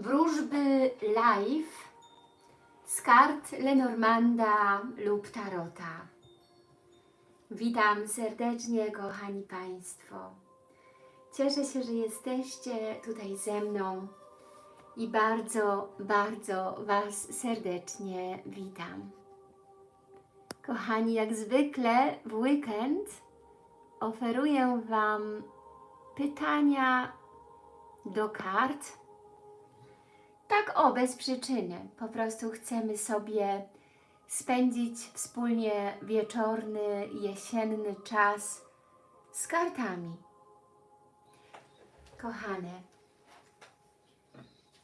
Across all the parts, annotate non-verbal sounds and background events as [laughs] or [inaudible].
wróżby live z kart Lenormanda lub Tarota. Witam serdecznie, kochani Państwo. Cieszę się, że jesteście tutaj ze mną i bardzo, bardzo Was serdecznie witam. Kochani, jak zwykle w weekend oferuję Wam pytania do kart. Tak o, bez przyczyny. Po prostu chcemy sobie spędzić wspólnie wieczorny, jesienny czas z kartami. Kochane.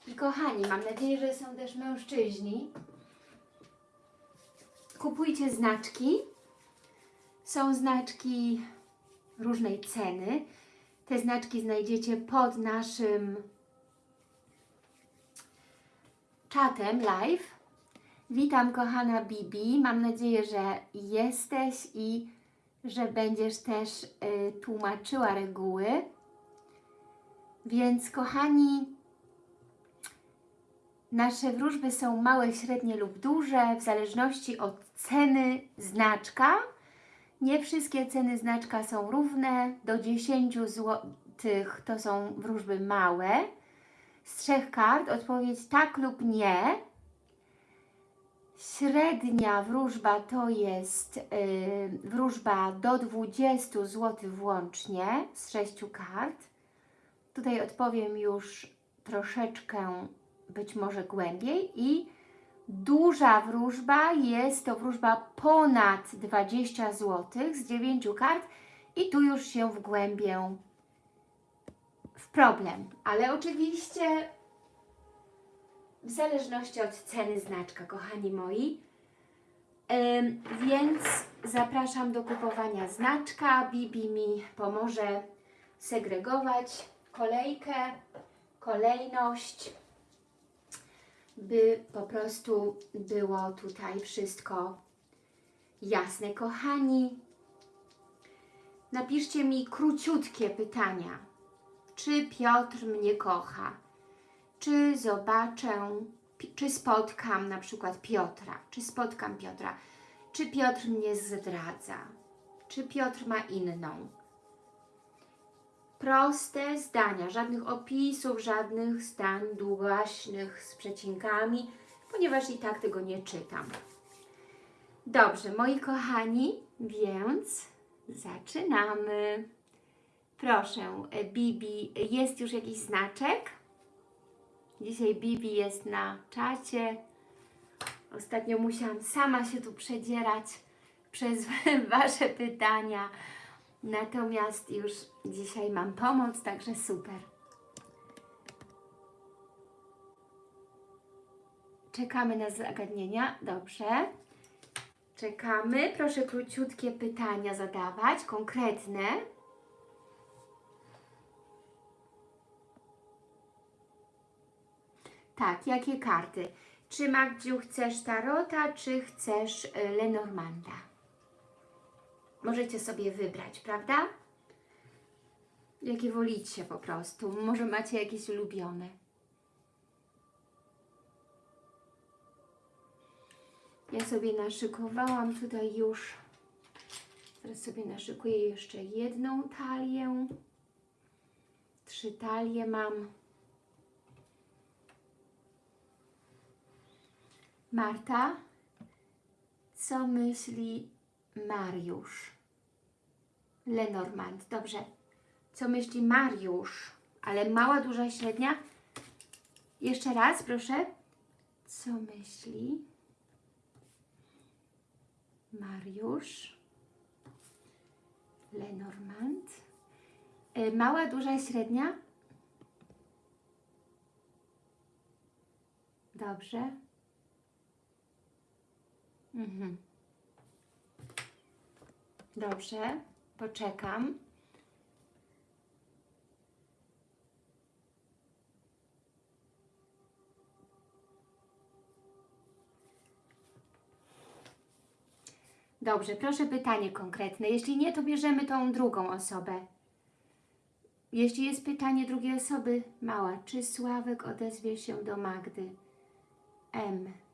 I kochani, mam nadzieję, że są też mężczyźni. Kupujcie znaczki. Są znaczki różnej ceny. Te znaczki znajdziecie pod naszym czatem live. Witam kochana Bibi. Mam nadzieję, że jesteś i że będziesz też y, tłumaczyła reguły. Więc kochani, nasze wróżby są małe, średnie lub duże w zależności od ceny znaczka. Nie wszystkie ceny znaczka są równe. Do 10 zł to są wróżby małe. Z trzech kart odpowiedź tak lub nie. Średnia wróżba to jest yy, wróżba do 20 zł włącznie z sześciu kart. Tutaj odpowiem już troszeczkę być może głębiej i duża wróżba jest to wróżba ponad 20 zł z 9 kart i tu już się wgłębię problem, ale oczywiście w zależności od ceny znaczka, kochani moi. Więc zapraszam do kupowania znaczka. Bibi mi pomoże segregować kolejkę, kolejność, by po prostu było tutaj wszystko jasne. Kochani, napiszcie mi króciutkie pytania. Czy Piotr mnie kocha? Czy zobaczę, czy spotkam na przykład Piotra? Czy spotkam Piotra? Czy Piotr mnie zdradza? Czy Piotr ma inną? Proste zdania, żadnych opisów, żadnych zdań długaśnych z przecinkami, ponieważ i tak tego nie czytam. Dobrze, moi kochani, więc zaczynamy. Proszę, Bibi, jest już jakiś znaczek? Dzisiaj Bibi jest na czacie. Ostatnio musiałam sama się tu przedzierać [laughs] przez [laughs] Wasze pytania. Natomiast już dzisiaj mam pomoc, także super. Czekamy na zagadnienia. Dobrze. Czekamy. Proszę króciutkie pytania zadawać, konkretne. Tak, jakie karty? Czy Magdziu chcesz Tarota, czy chcesz y, Lenormanda? Możecie sobie wybrać, prawda? Jakie wolicie po prostu. Może macie jakieś ulubione. Ja sobie naszykowałam tutaj już. Teraz sobie naszykuję jeszcze jedną talię. Trzy talie mam. Marta, co myśli Mariusz? Lenormand, dobrze. Co myśli Mariusz? Ale mała, duża, średnia? Jeszcze raz, proszę. Co myśli Mariusz? Lenormand. E, Mała, duża, średnia? Dobrze. Mhm. Dobrze, poczekam. Dobrze, proszę pytanie konkretne. Jeśli nie, to bierzemy tą drugą osobę. Jeśli jest pytanie drugiej osoby, mała, czy Sławek odezwie się do Magdy? M.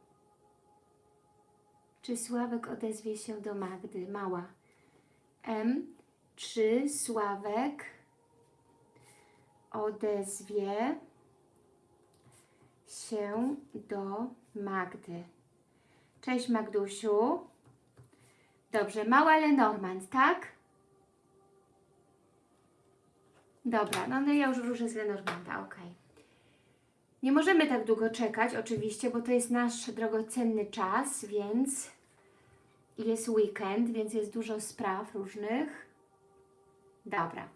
Czy Sławek odezwie się do Magdy? Mała. M. Czy Sławek odezwie się do Magdy? Cześć Magdusiu. Dobrze, mała Lenormand, tak? Dobra, no, no ja już wróżę z Lenormanda, ok. Nie możemy tak długo czekać, oczywiście, bo to jest nasz drogocenny czas, więc jest weekend, więc jest dużo spraw różnych. Dobra.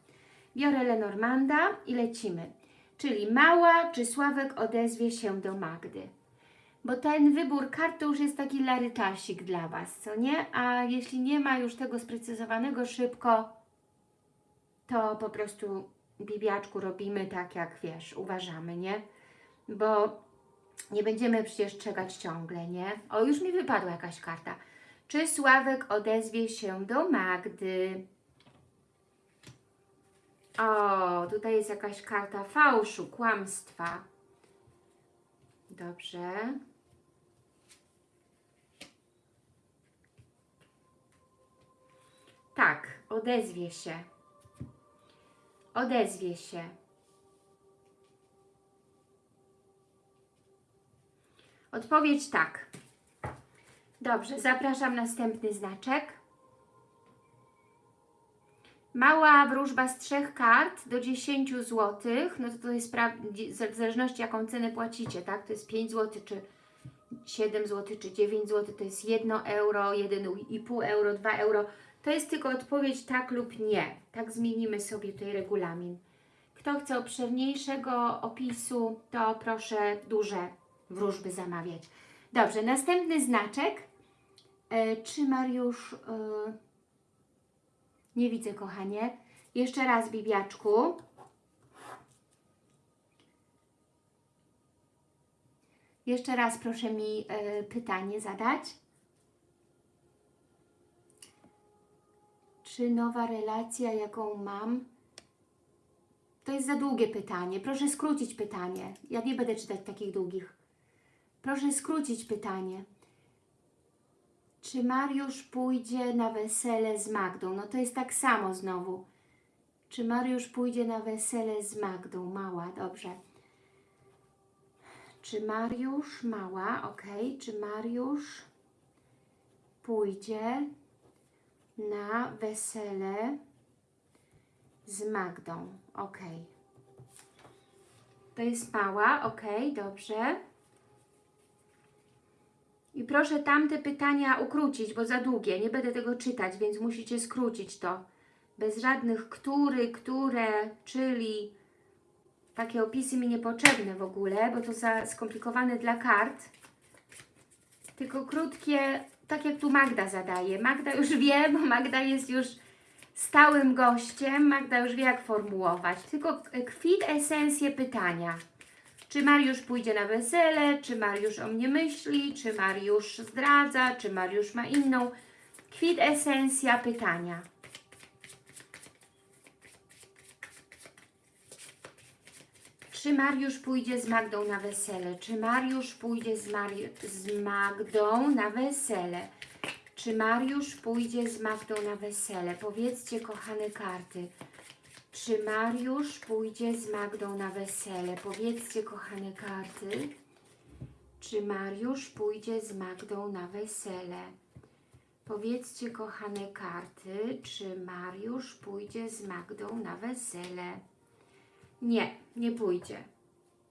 Biorę Lenormanda i lecimy. Czyli Mała czy Sławek odezwie się do Magdy. Bo ten wybór kart to już jest taki larytasik dla Was, co nie? A jeśli nie ma już tego sprecyzowanego szybko, to po prostu bibiaczku robimy tak, jak wiesz, uważamy, nie? Bo nie będziemy przecież czekać ciągle, nie? O, już mi wypadła jakaś karta. Czy Sławek odezwie się do Magdy? O, tutaj jest jakaś karta fałszu, kłamstwa. Dobrze. Tak, odezwie się. Odezwie się. Odpowiedź tak. Dobrze, zapraszam następny znaczek. Mała wróżba z trzech kart do 10 zł, no to to jest w zależności jaką cenę płacicie, tak? To jest 5 zł, czy 7 zł, czy 9 zł, to jest 1 euro, 1,5 euro, 2 euro. To jest tylko odpowiedź tak lub nie. Tak zmienimy sobie tutaj regulamin. Kto chce obszerniejszego opisu, to proszę duże wróżby zamawiać. Dobrze, następny znaczek. E, czy Mariusz... E, nie widzę, kochanie. Jeszcze raz, Bibiaczku. Jeszcze raz proszę mi e, pytanie zadać. Czy nowa relacja, jaką mam, to jest za długie pytanie. Proszę skrócić pytanie. Ja nie będę czytać takich długich. Proszę skrócić pytanie. Czy Mariusz pójdzie na wesele z Magdą? No to jest tak samo znowu. Czy Mariusz pójdzie na wesele z Magdą? Mała, dobrze. Czy Mariusz, mała, ok. Czy Mariusz pójdzie na wesele z Magdą? Ok. To jest mała, ok, dobrze. I proszę tamte pytania ukrócić, bo za długie. Nie będę tego czytać, więc musicie skrócić to. Bez żadnych który, które, czyli takie opisy mi niepotrzebne w ogóle, bo to za skomplikowane dla kart. Tylko krótkie, tak jak tu Magda zadaje. Magda już [laughs] wie, bo Magda jest już stałym gościem. Magda już wie, jak formułować. Tylko kwit esencję pytania. Czy Mariusz pójdzie na wesele, czy Mariusz o mnie myśli, czy Mariusz zdradza, czy Mariusz ma inną. Kwit esencja pytania. Czy Mariusz pójdzie z Magdą na wesele? Czy Mariusz pójdzie z, Mari z Magdą na wesele? Czy Mariusz pójdzie z Magdą na wesele? Powiedzcie, kochane karty. Czy Mariusz pójdzie z Magdą na wesele? Powiedzcie, kochane karty. Czy Mariusz pójdzie z Magdą na wesele? Powiedzcie, kochane karty, czy Mariusz pójdzie z Magdą na wesele? Nie, nie pójdzie.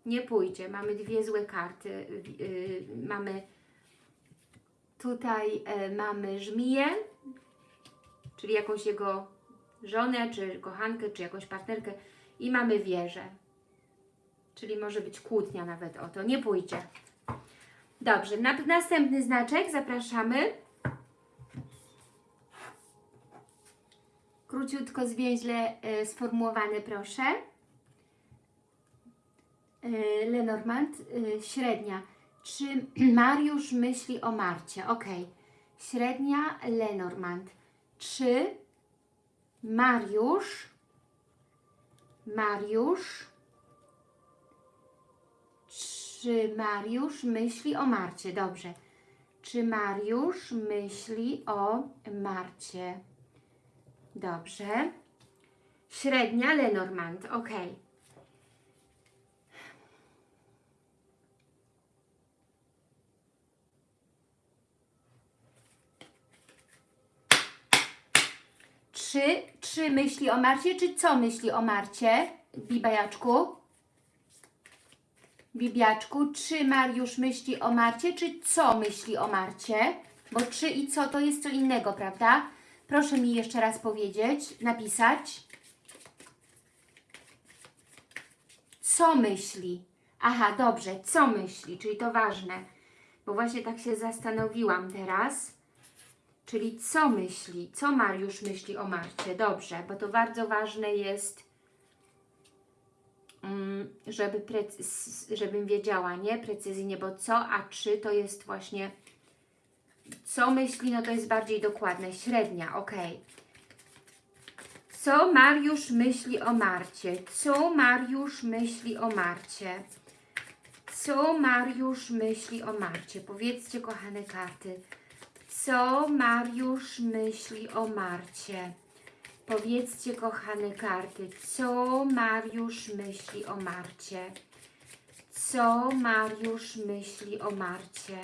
Nie pójdzie. Mamy dwie złe karty. Yy, mamy tutaj yy, mamy żmiję, czyli jakąś jego żonę, czy kochankę, czy jakąś partnerkę i mamy wieżę. Czyli może być kłótnia nawet o to. Nie pójdzie. Dobrze, na, następny znaczek zapraszamy. Króciutko, zwięźle y, sformułowane, proszę. Y, Lenormand, y, średnia. Czy Mariusz myśli o Marcie? Ok. Średnia Lenormand. Czy Mariusz Mariusz czy Mariusz myśli o Marcie? Dobrze. Czy Mariusz myśli o Marcie? Dobrze. Średnia Lenormand. Ok. Czy, czy myśli o Marcie, czy co myśli o Marcie, Bibajaczku? Bibiaczku, czy Mariusz myśli o Marcie, czy co myśli o Marcie? Bo czy i co to jest co innego, prawda? Proszę mi jeszcze raz powiedzieć, napisać. Co myśli? Aha, dobrze, co myśli, czyli to ważne. Bo właśnie tak się zastanowiłam teraz. Czyli co myśli, co Mariusz myśli o Marcie? Dobrze, bo to bardzo ważne jest Mm, żeby żebym wiedziała, nie? Precyzyjnie, bo co, a czy to jest właśnie co myśli, no to jest bardziej dokładne. Średnia, ok. Co Mariusz myśli o Marcie? Co Mariusz myśli o Marcie? Co Mariusz myśli o Marcie? Powiedzcie, kochane karty. Co Mariusz myśli o Marcie? Powiedzcie, kochane karty, co Mariusz myśli o Marcie? Co Mariusz myśli o Marcie?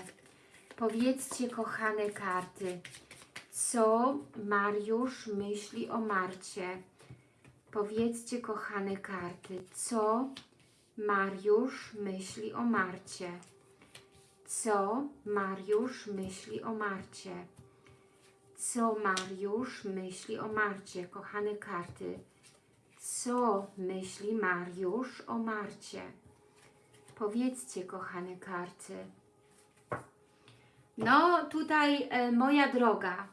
Powiedzcie, kochane karty, co Mariusz myśli o Marcie? Powiedzcie, kochane karty, co Mariusz myśli o Marcie? Co Mariusz myśli o Marcie? Co Mariusz myśli o Marcie? Kochane karty. Co myśli Mariusz o Marcie? Powiedzcie, kochane karty. No, tutaj e, moja droga.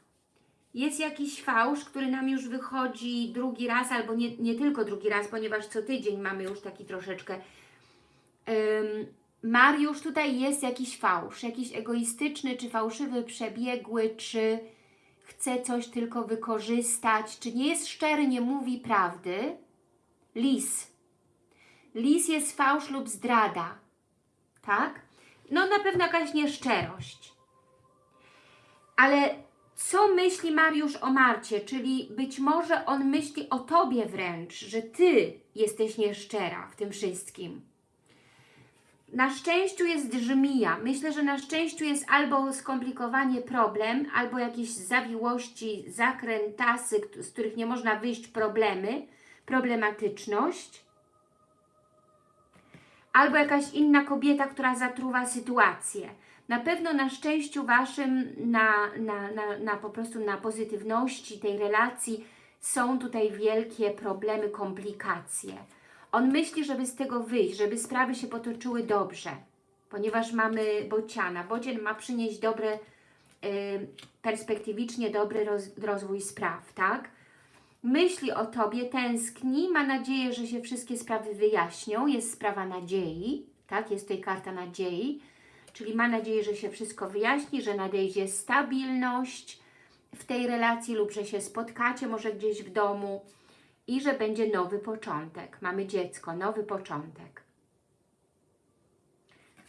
Jest jakiś fałsz, który nam już wychodzi drugi raz, albo nie, nie tylko drugi raz, ponieważ co tydzień mamy już taki troszeczkę. Um, Mariusz, tutaj jest jakiś fałsz, jakiś egoistyczny, czy fałszywy, przebiegły, czy chce coś tylko wykorzystać, czy nie jest szczery, nie mówi prawdy. Lis. Lis jest fałsz lub zdrada. Tak? No na pewno jakaś nieszczerość. Ale co myśli Mariusz o Marcie? Czyli być może on myśli o Tobie wręcz, że Ty jesteś nieszczera w tym wszystkim. Na szczęściu jest żmija. Myślę, że na szczęściu jest albo skomplikowanie problem, albo jakieś zawiłości, zakrętasy, z których nie można wyjść, problemy, problematyczność, albo jakaś inna kobieta, która zatruwa sytuację. Na pewno na szczęściu Waszym, na, na, na, na po prostu na pozytywności tej relacji są tutaj wielkie problemy, komplikacje. On myśli, żeby z tego wyjść, żeby sprawy się potoczyły dobrze, ponieważ mamy bociana. Bocian ma przynieść dobre, perspektywicznie dobry roz, rozwój spraw, tak? Myśli o Tobie, tęskni, ma nadzieję, że się wszystkie sprawy wyjaśnią. Jest sprawa nadziei, tak? Jest tutaj karta nadziei, czyli ma nadzieję, że się wszystko wyjaśni, że nadejdzie stabilność w tej relacji lub że się spotkacie może gdzieś w domu, i że będzie nowy początek. Mamy dziecko, nowy początek.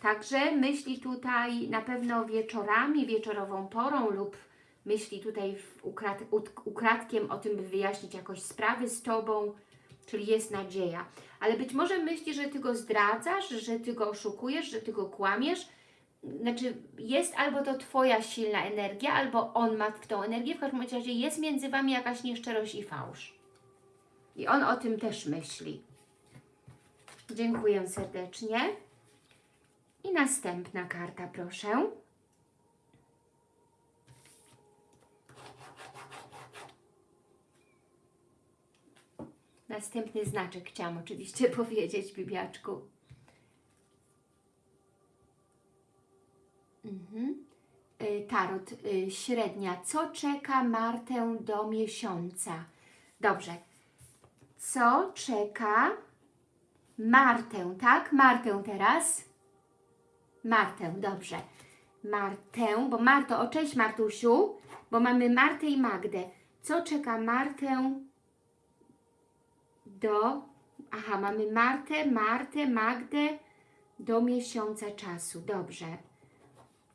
Także myśli tutaj na pewno wieczorami, wieczorową porą lub myśli tutaj ukrad, ukradkiem o tym, by wyjaśnić jakoś sprawy z Tobą, czyli jest nadzieja. Ale być może myśli, że Ty go zdradzasz, że Ty go oszukujesz, że Ty go kłamiesz. Znaczy jest albo to Twoja silna energia, albo on ma w tą energię. W każdym razie jest między Wami jakaś nieszczerość i fałsz. I on o tym też myśli. Dziękuję serdecznie. I następna karta, proszę. Następny znaczek chciałam oczywiście [laughs] powiedzieć, Bibiaczku. Mhm. Y, tarot y, średnia. Co czeka Martę do miesiąca? Dobrze co czeka Martę, tak? Martę teraz. Martę, dobrze. Martę, bo Marto, o cześć Martusiu, bo mamy Martę i Magdę. Co czeka Martę do Aha, mamy Martę, Martę, Magdę do miesiąca czasu. Dobrze.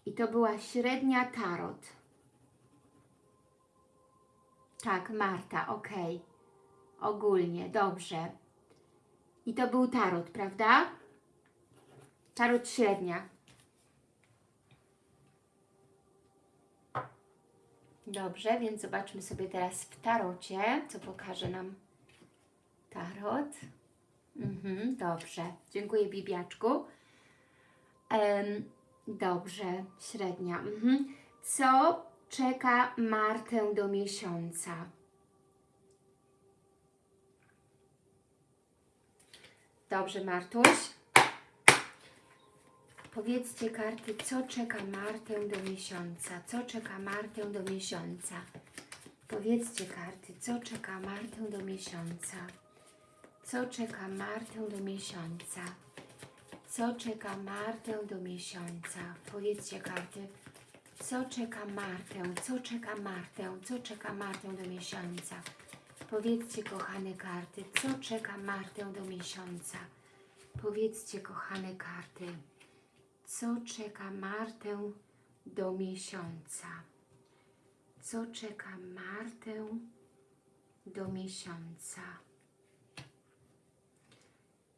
I to była średnia tarot. Tak, Marta, ok. Ogólnie, dobrze. I to był tarot, prawda? Tarot średnia. Dobrze, więc zobaczmy sobie teraz w tarocie, co pokaże nam tarot. Mhm, dobrze, dziękuję Bibiaczku. Em, dobrze, średnia. Mhm. Co czeka Martę do miesiąca? Dobrze, Martuś. Powiedzcie karty, co czeka Martę do miesiąca? Co czeka Martę do miesiąca? Powiedzcie karty, co czeka Martę do miesiąca? Co czeka Martę do miesiąca? Co czeka Martę do miesiąca? Powiedzcie karty, co czeka Martę? Co czeka Martę? Co czeka Martę do miesiąca? Powiedzcie, kochane karty, co czeka Martę do miesiąca? Powiedzcie, kochane karty, co czeka Martę do miesiąca? Co czeka Martę do miesiąca?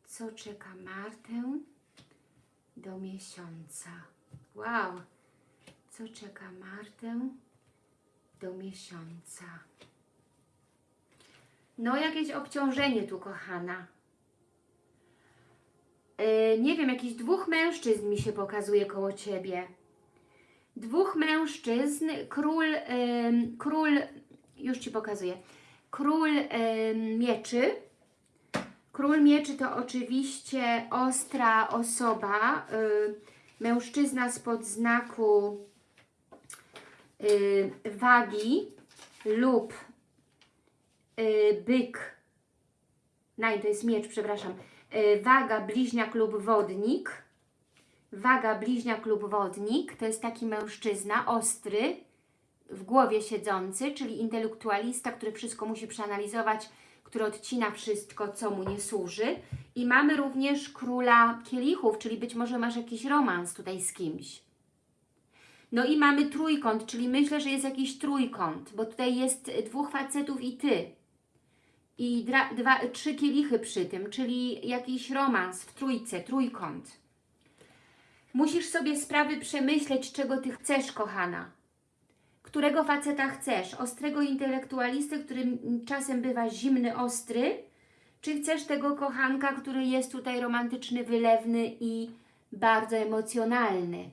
Co czeka Martę do miesiąca? Wow! Co czeka Martę do miesiąca? No, jakieś obciążenie tu, kochana. Yy, nie wiem, jakichś dwóch mężczyzn mi się pokazuje koło Ciebie. Dwóch mężczyzn, król, ym, król, już Ci pokazuję, król ym, mieczy. Król mieczy to oczywiście ostra osoba, y, mężczyzna spod znaku y, wagi lub y, byk, nie, to jest miecz, przepraszam, y, waga, bliźniak lub wodnik, waga, bliźniak lub wodnik, to jest taki mężczyzna ostry, w głowie siedzący, czyli intelektualista, który wszystko musi przeanalizować, który odcina wszystko, co mu nie służy. I mamy również króla kielichów, czyli być może masz jakiś romans tutaj z kimś. No i mamy trójkąt, czyli myślę, że jest jakiś trójkąt, bo tutaj jest dwóch facetów i Ty. I dra, dwa, trzy kielichy przy tym, czyli jakiś romans w trójce, trójkąt. Musisz sobie sprawy przemyśleć, czego Ty chcesz, kochana. Którego faceta chcesz? Ostrego intelektualisty, który czasem bywa zimny, ostry? Czy chcesz tego kochanka, który jest tutaj romantyczny, wylewny i bardzo emocjonalny?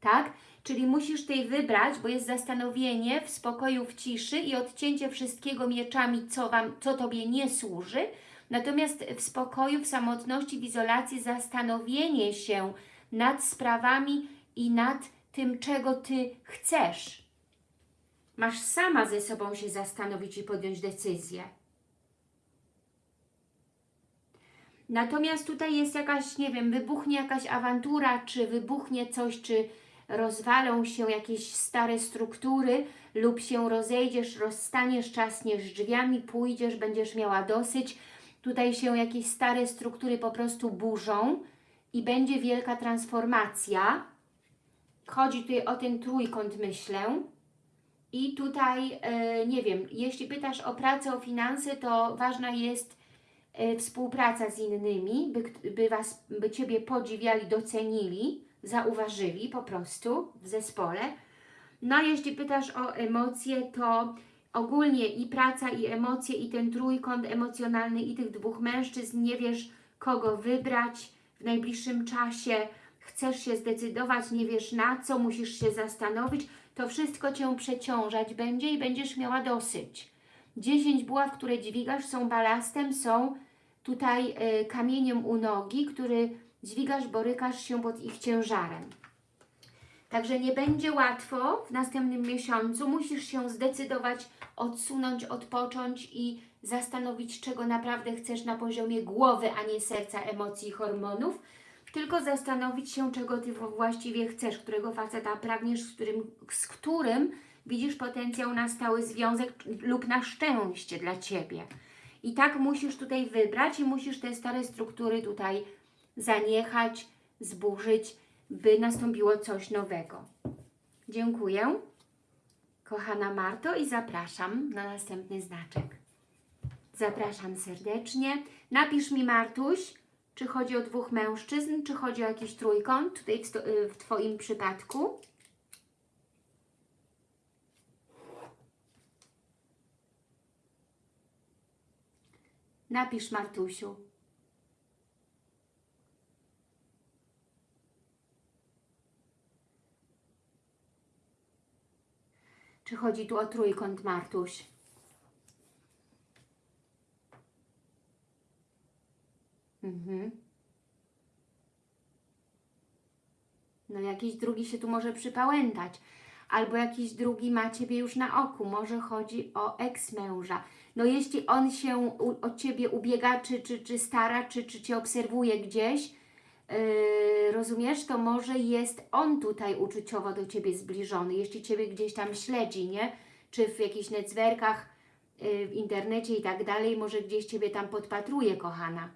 Tak? Czyli musisz tutaj wybrać, bo jest zastanowienie w spokoju, w ciszy i odcięcie wszystkiego mieczami, co, wam, co Tobie nie służy. Natomiast w spokoju, w samotności, w izolacji zastanowienie się nad sprawami i nad tym, czego Ty chcesz. Masz sama ze sobą się zastanowić i podjąć decyzję. Natomiast tutaj jest jakaś, nie wiem, wybuchnie jakaś awantura, czy wybuchnie coś, czy rozwalą się jakieś stare struktury lub się rozejdziesz, rozstaniesz, czasniesz drzwiami, pójdziesz, będziesz miała dosyć. Tutaj się jakieś stare struktury po prostu burzą i będzie wielka transformacja. Chodzi tutaj o ten trójkąt, myślę. I tutaj, e, nie wiem, jeśli pytasz o pracę, o finanse, to ważna jest e, współpraca z innymi, by, by, was, by Ciebie podziwiali, docenili, zauważyli po prostu w zespole. No jeśli pytasz o emocje, to ogólnie i praca, i emocje, i ten trójkąt emocjonalny, i tych dwóch mężczyzn, nie wiesz kogo wybrać w najbliższym czasie, chcesz się zdecydować, nie wiesz na co, musisz się zastanowić, to wszystko Cię przeciążać będzie i będziesz miała dosyć. 10 buław, które dźwigasz są balastem, są tutaj y, kamieniem u nogi, który dźwigasz, borykasz się pod ich ciężarem. Także nie będzie łatwo w następnym miesiącu. Musisz się zdecydować, odsunąć, odpocząć i zastanowić, czego naprawdę chcesz na poziomie głowy, a nie serca, emocji i hormonów. Tylko zastanowić się, czego Ty właściwie chcesz, którego faceta pragniesz, z którym, z którym widzisz potencjał na stały związek lub na szczęście dla Ciebie. I tak musisz tutaj wybrać i musisz te stare struktury tutaj zaniechać, zburzyć, by nastąpiło coś nowego. Dziękuję, kochana Marto i zapraszam na następny znaczek. Zapraszam serdecznie. Napisz mi, Martuś, czy chodzi o dwóch mężczyzn, czy chodzi o jakiś trójkąt, tutaj w, w Twoim przypadku. Napisz, Martusiu. Czy chodzi tu o trójkąt, Martuś? Mhm. No jakiś drugi się tu może przypałętać. Albo jakiś drugi ma Ciebie już na oku. Może chodzi o eks-męża. No jeśli on się u, o Ciebie ubiega, czy, czy, czy stara, czy, czy Cię obserwuje gdzieś, yy, rozumiesz, to może jest on tutaj uczuciowo do Ciebie zbliżony. Jeśli Ciebie gdzieś tam śledzi, nie? Czy w jakichś netzwerkach, yy, w internecie i tak dalej, może gdzieś Ciebie tam podpatruje, kochana.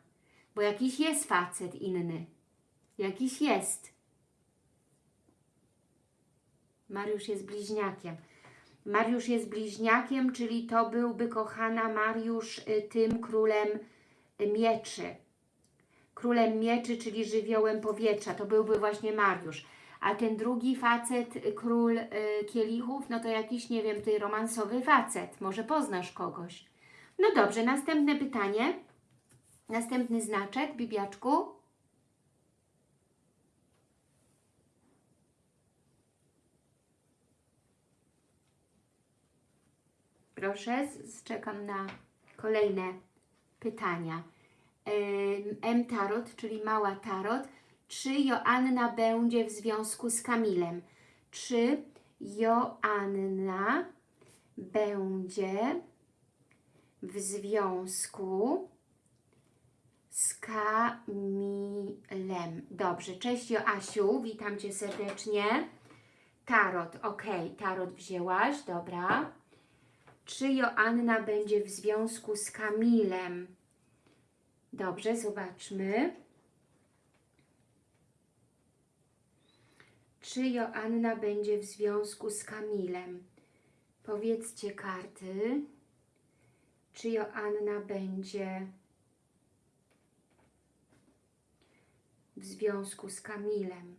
Bo jakiś jest facet inny. Jakiś jest. Mariusz jest bliźniakiem. Mariusz jest bliźniakiem, czyli to byłby, kochana Mariusz, y, tym królem y, mieczy. Królem mieczy, czyli żywiołem powietrza. To byłby właśnie Mariusz. A ten drugi facet, król y, kielichów, no to jakiś, nie wiem, ty romansowy facet. Może poznasz kogoś. No dobrze, następne pytanie. Następny znaczek, Bibiaczku. Proszę, czekam na kolejne pytania. M Tarot, czyli Mała Tarot. Czy Joanna będzie w związku z Kamilem? Czy Joanna będzie w związku z Kamilem? Dobrze, cześć Joasiu, witam Cię serdecznie. Tarot, ok, tarot wzięłaś, dobra. Czy Joanna będzie w związku z Kamilem? Dobrze, zobaczmy. Czy Joanna będzie w związku z Kamilem? Powiedzcie karty. Czy Joanna będzie w związku z Kamilem?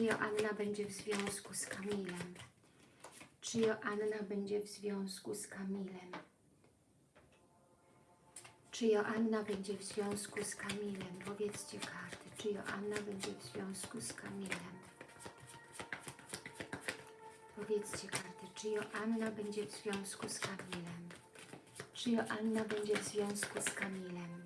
Czy Joanna będzie w związku z Kamilem? Czy Joanna będzie w związku z Kamilem? Czy Joanna będzie w związku z Kamilem? Powiedzcie karty. Czy Joanna będzie w związku z Kamilem? Powiedzcie karty. Czy Joanna będzie w związku z Kamilem? Czy Joanna będzie w związku z Kamilem?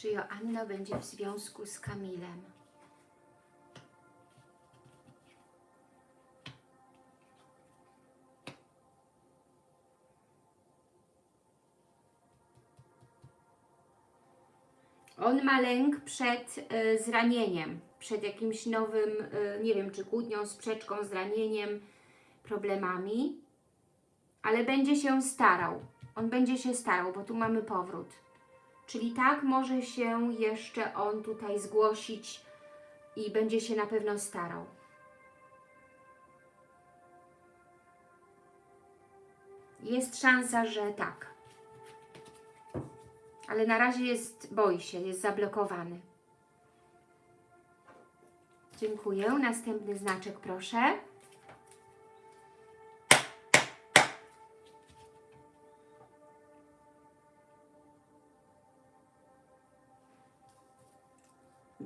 Czy Joanna będzie w związku z Kamilem? On ma lęk przed y, zranieniem, przed jakimś nowym, y, nie wiem, czy kłótnią, sprzeczką, zranieniem, problemami, ale będzie się starał. On będzie się starał, bo tu mamy powrót. Czyli tak może się jeszcze on tutaj zgłosić i będzie się na pewno starał. Jest szansa, że tak. Ale na razie jest, boi się, jest zablokowany. Dziękuję. Następny znaczek proszę.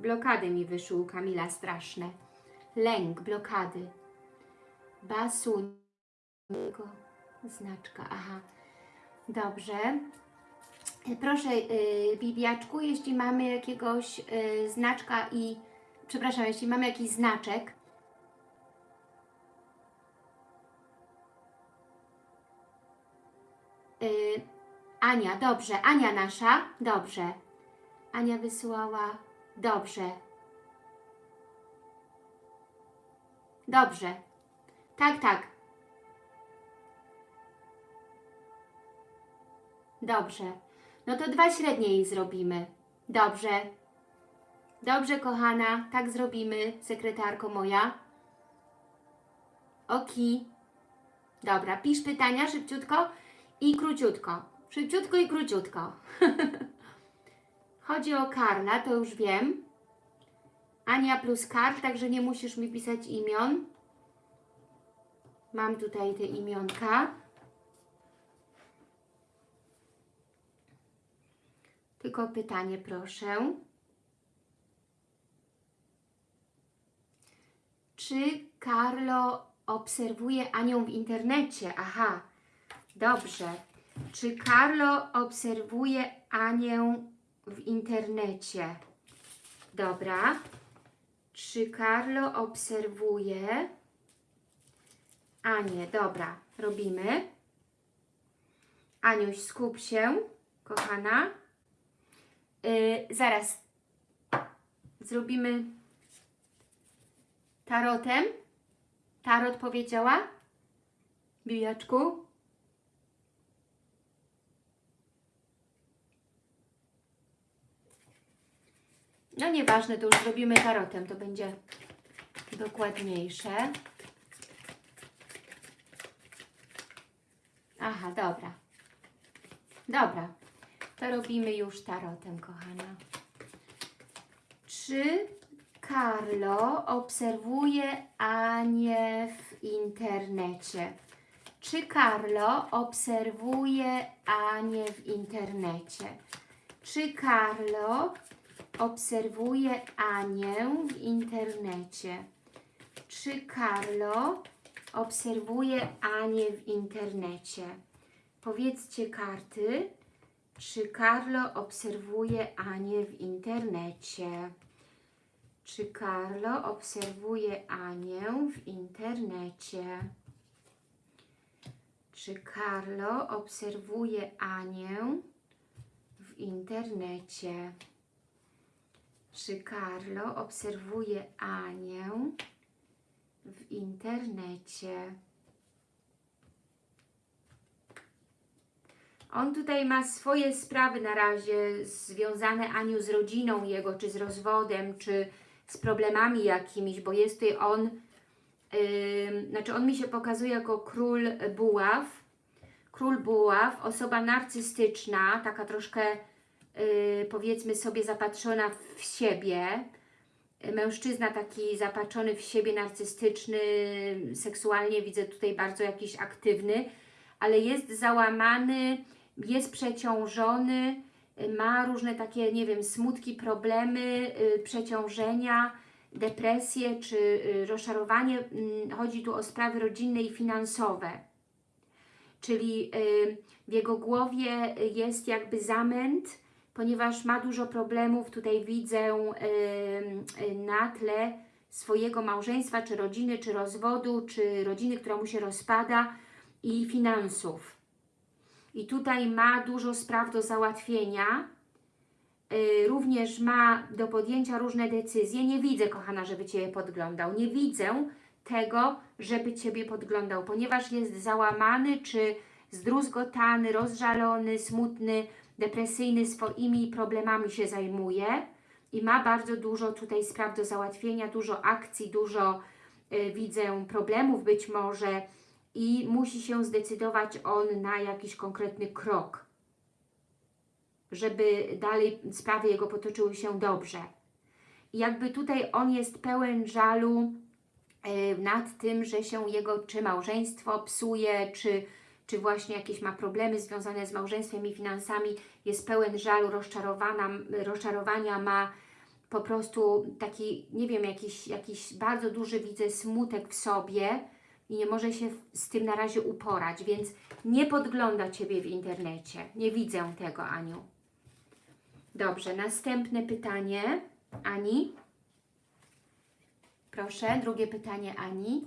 blokady mi wyszły u Kamila straszne. Lęk, blokady. Basu, znaczka, aha. Dobrze. Proszę, yy, Bibiaczku, jeśli mamy jakiegoś yy, znaczka i, przepraszam, jeśli mamy jakiś znaczek, y, Ania, dobrze, Ania nasza, dobrze. Ania wysyłała dobrze. Dobrze. Tak, tak. Dobrze. No to dwa średnie jej zrobimy. Dobrze. Dobrze, kochana, tak zrobimy, sekretarko moja. Oki. Dobra, pisz pytania szybciutko i króciutko. Szybciutko i króciutko. [laughs] Chodzi o Karla, to już wiem. Ania plus Karl, także nie musisz mi pisać imion. Mam tutaj te imionka. Tylko pytanie proszę. Czy Carlo obserwuje Anią w internecie? Aha, dobrze. Czy Carlo obserwuje Anię w internecie? Dobra. Czy Carlo obserwuje Anię? Dobra, robimy. Aniuś, skup się, kochana. Yy, zaraz zrobimy tarotem. Tarot powiedziała? Bijaczku? No nieważne, to już zrobimy tarotem, to będzie dokładniejsze. Aha, dobra. Dobra, to robimy już tarotem, kochana. Czy Carlo obserwuje Anię w internecie? Czy Carlo obserwuje Anię w internecie? Czy Carlo obserwuje Anię w internecie? Czy Carlo obserwuje Anię w internecie? Powiedzcie karty, czy Carlo obserwuje Anię w internecie? Czy Carlo obserwuje Anię w internecie? Czy Carlo obserwuje Anię w internecie? Czy Carlo obserwuje Anię w internecie? On tutaj ma swoje sprawy na razie związane Aniu z rodziną jego, czy z rozwodem, czy z problemami jakimiś, bo jest tutaj on, yy, znaczy on mi się pokazuje jako król buław, król buław, osoba narcystyczna, taka troszkę yy, powiedzmy sobie zapatrzona w siebie, mężczyzna taki zapatrzony w siebie, narcystyczny, seksualnie widzę tutaj bardzo jakiś aktywny, ale jest załamany, jest przeciążony, ma różne takie, nie wiem, smutki, problemy, y, przeciążenia, depresje czy y, rozczarowanie. Mm, Chodzi tu o sprawy rodzinne i finansowe. Czyli y, w jego głowie jest jakby zamęt, ponieważ ma dużo problemów. Tutaj widzę y, y, na tle swojego małżeństwa, czy rodziny, czy rozwodu, czy rodziny, która mu się rozpada i finansów. I tutaj ma dużo spraw do załatwienia. Yy, również ma do podjęcia różne decyzje. Nie widzę, kochana, żeby Ciebie podglądał. Nie widzę tego, żeby Ciebie podglądał, ponieważ jest załamany, czy zdruzgotany, rozżalony, smutny, depresyjny, swoimi problemami się zajmuje i ma bardzo dużo tutaj spraw do załatwienia, dużo akcji, dużo yy, widzę problemów być może, i musi się zdecydować on na jakiś konkretny krok, żeby dalej sprawy jego potoczyły się dobrze. I jakby tutaj on jest pełen żalu yy, nad tym, że się jego czy małżeństwo psuje, czy, czy właśnie jakieś ma problemy związane z małżeństwem i finansami, jest pełen żalu, rozczarowana, rozczarowania, ma po prostu taki, nie wiem, jakiś, jakiś bardzo duży, widzę, smutek w sobie, i nie może się z tym na razie uporać, więc nie podgląda Ciebie w internecie. Nie widzę tego, Aniu. Dobrze, następne pytanie. Ani? Proszę, drugie pytanie Ani.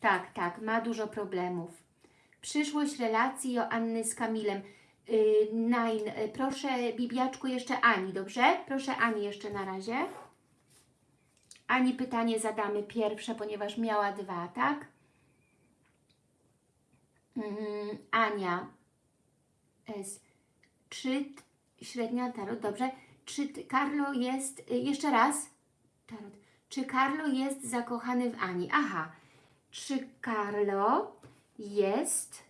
Tak, tak, ma dużo problemów. Przyszłość relacji Joanny z Kamilem. Yy, proszę Bibiaczku jeszcze Ani, dobrze? Proszę Ani jeszcze na razie. Ani pytanie zadamy pierwsze, ponieważ miała dwa, tak? Mm, Ania S. Czy średnia tarot, dobrze? Czy Carlo jest, y, jeszcze raz, tarot. Czy Carlo jest zakochany w Ani? Aha. Czy Carlo jest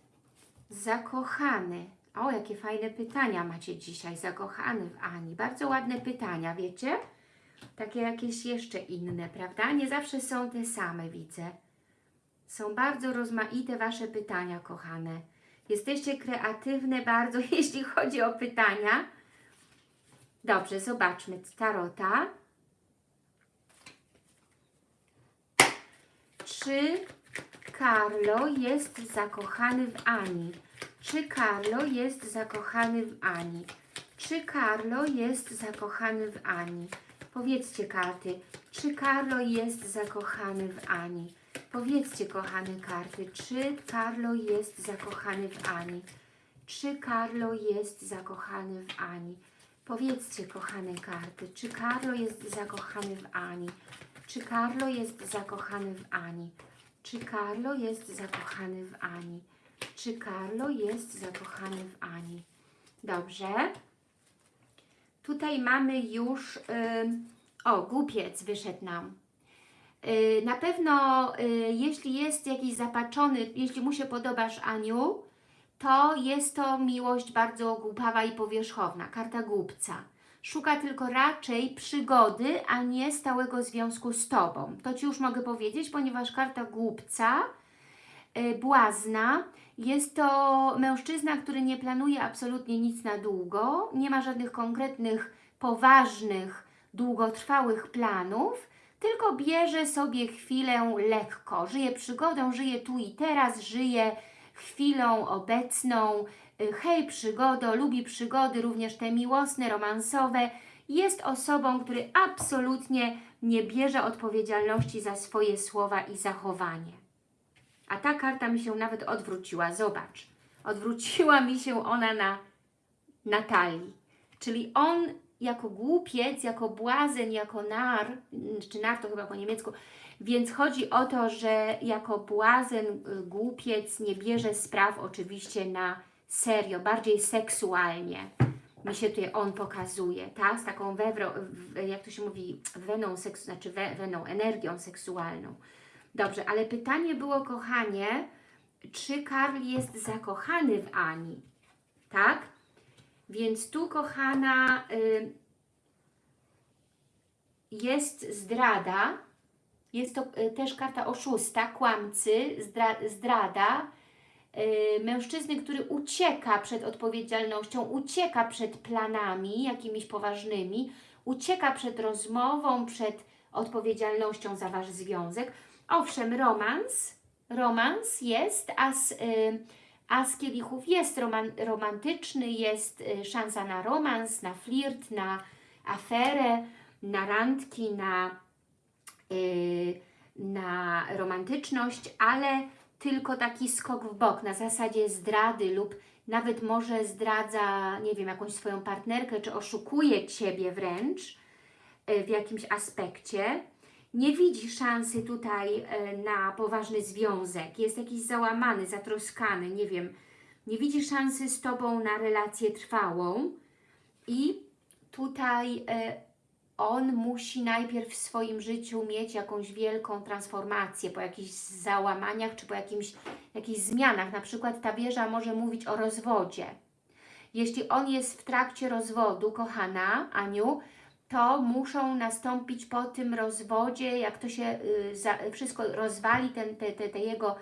zakochany? O, jakie fajne pytania macie dzisiaj. Zakochany w Ani. Bardzo ładne pytania, wiecie? Takie jakieś jeszcze inne, prawda? Nie zawsze są te same, widzę. Są bardzo rozmaite Wasze pytania, kochane. Jesteście kreatywne bardzo, [laughs] jeśli chodzi o pytania. Dobrze, zobaczmy tarota. Czy Carlo jest zakochany w Ani? Czy Carlo jest zakochany w Ani? Czy Carlo jest zakochany w Ani? Powiedzcie karty, czy Carlo jest zakochany w Ani? Powiedzcie, kochane karty, czy Carlo jest zakochany w Ani? Czy Carlo jest zakochany w Ani? Powiedzcie, kochane karty, czy Carlo jest zakochany w Ani? Czy Carlo jest zakochany w Ani? Czy Carlo jest zakochany w Ani? Czy Carlo jest zakochany w Ani? Dobrze. Tutaj mamy już, ym, o, głupiec wyszedł nam. Y, Na pewno, y, jeśli jest jakiś zapatrzony, jeśli mu się podobasz, Aniu, to jest to miłość bardzo głupawa i powierzchowna, karta głupca. Szuka tylko raczej przygody, a nie stałego związku z Tobą. To Ci już mogę powiedzieć, ponieważ karta głupca, y, błazna, jest to mężczyzna, który nie planuje absolutnie nic na długo, nie ma żadnych konkretnych, poważnych, długotrwałych planów, tylko bierze sobie chwilę lekko, żyje przygodą, żyje tu i teraz, żyje chwilą obecną, hej przygodo, lubi przygody, również te miłosne, romansowe, jest osobą, który absolutnie nie bierze odpowiedzialności za swoje słowa i zachowanie. A ta karta mi się nawet odwróciła, zobacz. Odwróciła mi się ona na Natalii. Czyli on jako głupiec, jako błazen, jako nar, czy nar to chyba po niemiecku, więc chodzi o to, że jako błazen, y, głupiec nie bierze spraw oczywiście na serio, bardziej seksualnie mi się tutaj on pokazuje, tak? Z taką wewro, jak to się mówi, weną, seks, znaczy we, weną, energią seksualną. Dobrze, ale pytanie było, kochanie, czy Karl jest zakochany w Ani, tak? Więc tu, kochana, y, jest zdrada, jest to y, też karta oszusta, kłamcy, zdra, zdrada, mężczyzny, który ucieka przed odpowiedzialnością, ucieka przed planami jakimiś poważnymi, ucieka przed rozmową, przed odpowiedzialnością za Wasz związek. Owszem, romans, romans jest, a z, y, a z kielichów jest roman, romantyczny, jest y, szansa na romans, na flirt, na aferę, na randki, na, y, na romantyczność, ale tylko taki skok w bok, na zasadzie zdrady lub nawet może zdradza, nie wiem, jakąś swoją partnerkę, czy oszukuje Ciebie wręcz y, w jakimś aspekcie. Nie widzi szansy tutaj y, na poważny związek, jest jakiś załamany, zatroskany, nie wiem, nie widzi szansy z Tobą na relację trwałą. I tutaj y, on musi najpierw w swoim życiu mieć jakąś wielką transformację po jakichś załamaniach czy po jakimś, jakichś zmianach. Na przykład ta wieża może mówić o rozwodzie. Jeśli on jest w trakcie rozwodu, kochana Aniu, to muszą nastąpić po tym rozwodzie, jak to się y, za, wszystko rozwali, ten, te, te, te jego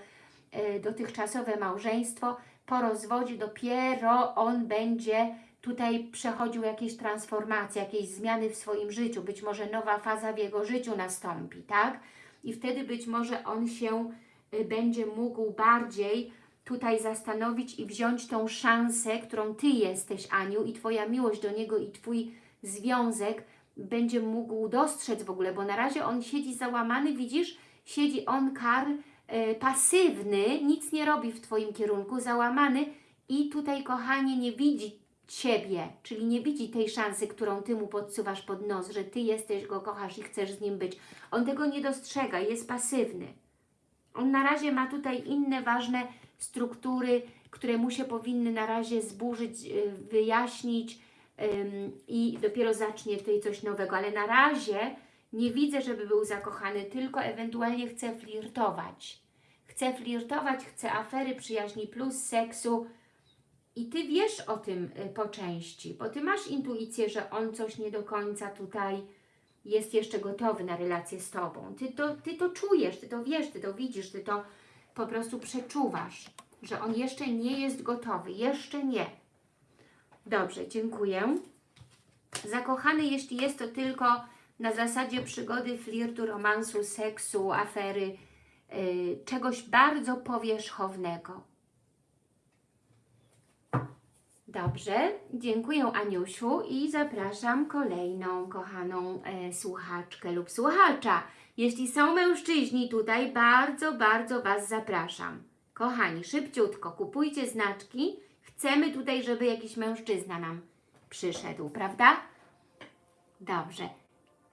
y, dotychczasowe małżeństwo, po rozwodzie dopiero on będzie tutaj przechodził jakieś transformacje, jakieś zmiany w swoim życiu, być może nowa faza w jego życiu nastąpi, tak? I wtedy być może on się y, będzie mógł bardziej tutaj zastanowić i wziąć tą szansę, którą Ty jesteś, Aniu, i Twoja miłość do niego i Twój związek będzie mógł dostrzec w ogóle, bo na razie on siedzi załamany, widzisz, siedzi on, Karl, e, pasywny, nic nie robi w Twoim kierunku, załamany i tutaj, kochanie, nie widzi Ciebie, czyli nie widzi tej szansy, którą Ty mu podsuwasz pod nos, że Ty jesteś, go kochasz i chcesz z nim być. On tego nie dostrzega, jest pasywny. On na razie ma tutaj inne ważne struktury, które mu się powinny na razie zburzyć, y, wyjaśnić i dopiero zacznie tutaj coś nowego, ale na razie nie widzę, żeby był zakochany, tylko ewentualnie chce flirtować. Chce flirtować, chce afery, przyjaźni plus, seksu i Ty wiesz o tym y, po części, bo Ty masz intuicję, że on coś nie do końca tutaj jest jeszcze gotowy na relację z Tobą. Ty to, ty to czujesz, Ty to wiesz, Ty to widzisz, Ty to po prostu przeczuwasz, że on jeszcze nie jest gotowy, jeszcze nie. Dobrze, dziękuję. Zakochany, jeśli jest to tylko na zasadzie przygody, flirtu, romansu, seksu, afery, yy, czegoś bardzo powierzchownego. Dobrze, dziękuję Aniusiu i zapraszam kolejną kochaną e, słuchaczkę lub słuchacza. Jeśli są mężczyźni tutaj, bardzo, bardzo Was zapraszam. Kochani, szybciutko, kupujcie znaczki. Chcemy tutaj, żeby jakiś mężczyzna nam przyszedł, prawda? Dobrze.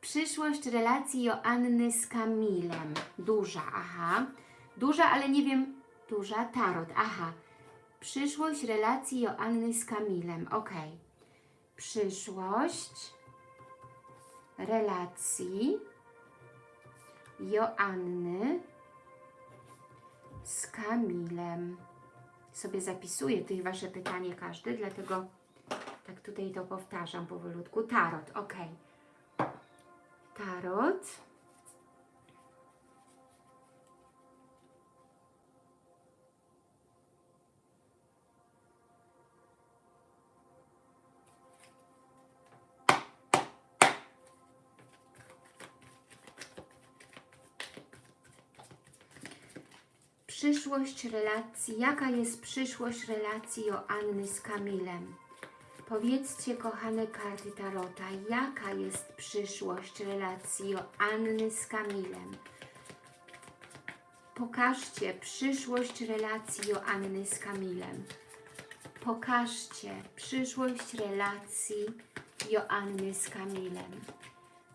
Przyszłość relacji Joanny z Kamilem. Duża, aha. Duża, ale nie wiem, duża, tarot, aha. Przyszłość relacji Joanny z Kamilem. Ok. Przyszłość relacji Joanny z Kamilem. Sobie zapisuję tutaj Wasze pytanie każdy, dlatego tak tutaj to powtarzam powolutku. Tarot, ok. Tarot. Przyszłość relacji. Jaka jest przyszłość relacji Joanny z Kamilem? Powiedzcie, kochane karty Tarota, jaka jest przyszłość relacji Joanny z Kamilem? Pokażcie przyszłość relacji Joanny z Kamilem. Pokażcie przyszłość relacji Joanny z Kamilem.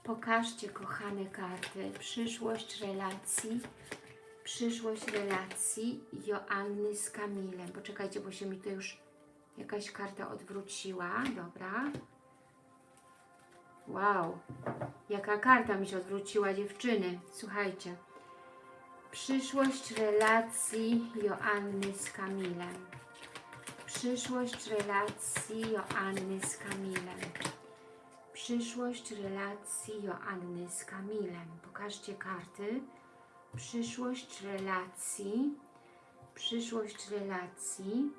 Pokażcie, kochane karty, przyszłość relacji przyszłość relacji Joanny z Kamilem. Poczekajcie, bo się mi to już jakaś karta odwróciła. Dobra. Wow. Jaka karta mi się odwróciła, dziewczyny. Słuchajcie. Przyszłość relacji Joanny z Kamilem. Przyszłość relacji Joanny z Kamilem. Przyszłość relacji Joanny z Kamilem. Pokażcie karty przyszłość relacji, przyszłość relacji